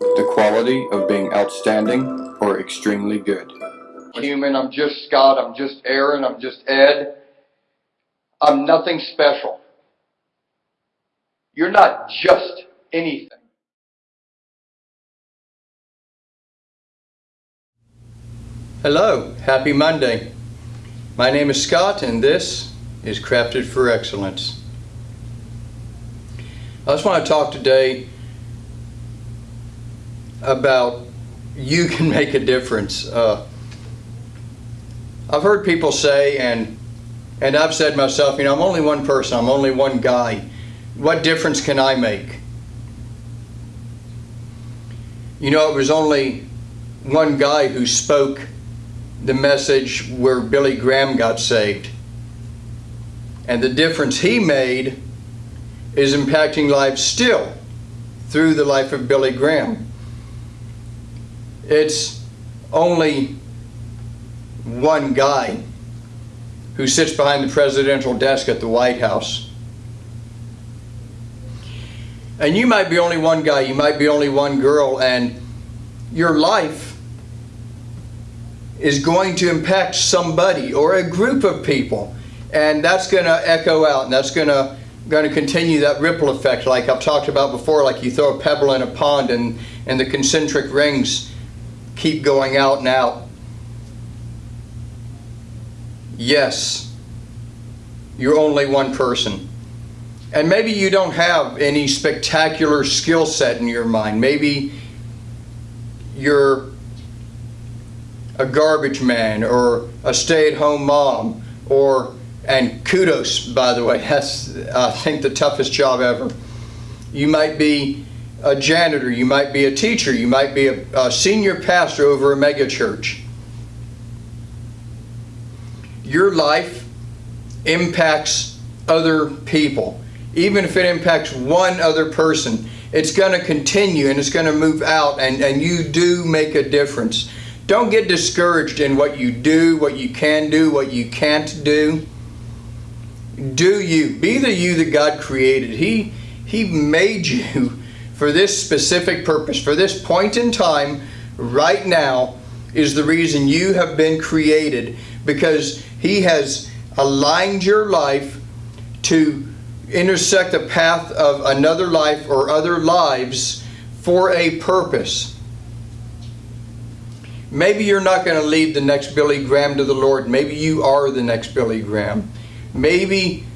the quality of being outstanding or extremely good. Human, I'm just Scott, I'm just Aaron, I'm just Ed. I'm nothing special. You're not just anything. Hello, happy Monday. My name is Scott and this is Crafted for Excellence. I just want to talk today about you can make a difference. Uh, I've heard people say, and and I've said myself, you know, I'm only one person, I'm only one guy. What difference can I make? You know, it was only one guy who spoke the message where Billy Graham got saved. And the difference he made is impacting lives still through the life of Billy Graham. It's only one guy who sits behind the presidential desk at the White House. And you might be only one guy, you might be only one girl, and your life is going to impact somebody or a group of people. And that's going to echo out, and that's going to going to continue that ripple effect like I've talked about before, like you throw a pebble in a pond and, and the concentric rings keep going out and out. Yes, you're only one person. And maybe you don't have any spectacular skill set in your mind. Maybe you're a garbage man or a stay-at-home mom or and kudos by the way that's I think the toughest job ever you might be a janitor you might be a teacher you might be a, a senior pastor over a mega church your life impacts other people even if it impacts one other person it's going to continue and it's going to move out and, and you do make a difference don't get discouraged in what you do, what you can do, what you can't do. Do you. Be the you that God created. He, he made you for this specific purpose. For this point in time, right now, is the reason you have been created because He has aligned your life to intersect the path of another life or other lives for a purpose. Maybe you're not going to lead the next Billy Graham to the Lord. Maybe you are the next Billy Graham. Maybe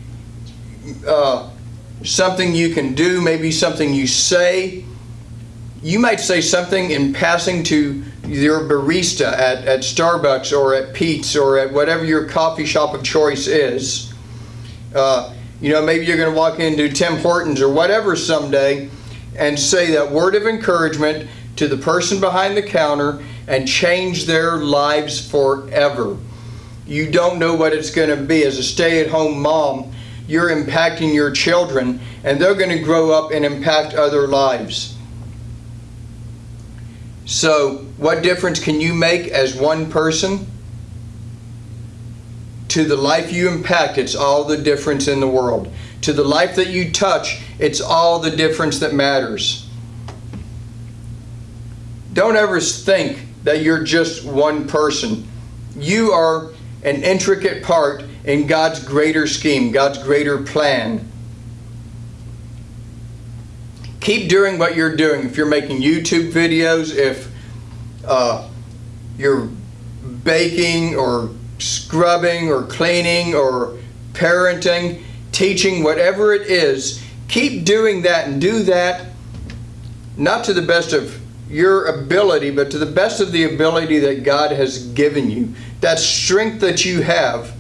uh, something you can do, maybe something you say. You might say something in passing to your barista at, at Starbucks or at Pete's or at whatever your coffee shop of choice is. Uh, you know, maybe you're going to walk into Tim Hortons or whatever someday and say that word of encouragement to the person behind the counter and change their lives forever. You don't know what it's going to be. As a stay-at-home mom, you're impacting your children and they're going to grow up and impact other lives. So what difference can you make as one person? To the life you impact, it's all the difference in the world. To the life that you touch, it's all the difference that matters. Don't ever think that you're just one person. You are an intricate part in God's greater scheme, God's greater plan. Keep doing what you're doing. If you're making YouTube videos, if uh, you're baking or scrubbing or cleaning or parenting, teaching, whatever it is, keep doing that and do that not to the best of your ability, but to the best of the ability that God has given you. That strength that you have,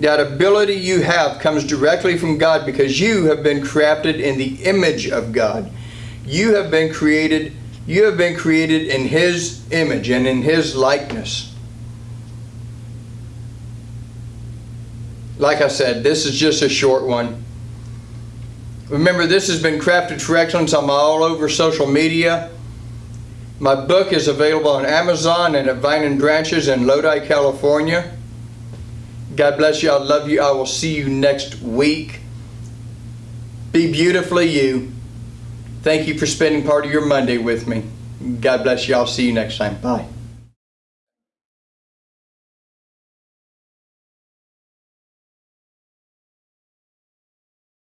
that ability you have comes directly from God because you have been crafted in the image of God. You have been created, you have been created in His image and in His likeness. Like I said, this is just a short one. Remember, this has been Crafted for Excellence. I'm all over social media. My book is available on Amazon and at Vine and Branches in Lodi, California. God bless you. I love you. I will see you next week. Be beautifully you. Thank you for spending part of your Monday with me. God bless you. I'll see you next time. Bye.